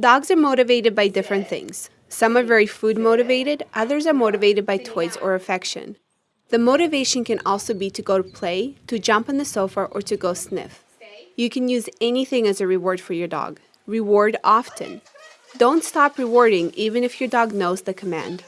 Dogs are motivated by different things. Some are very food motivated, others are motivated by toys or affection. The motivation can also be to go to play, to jump on the sofa, or to go sniff. You can use anything as a reward for your dog. Reward often. Don't stop rewarding even if your dog knows the command.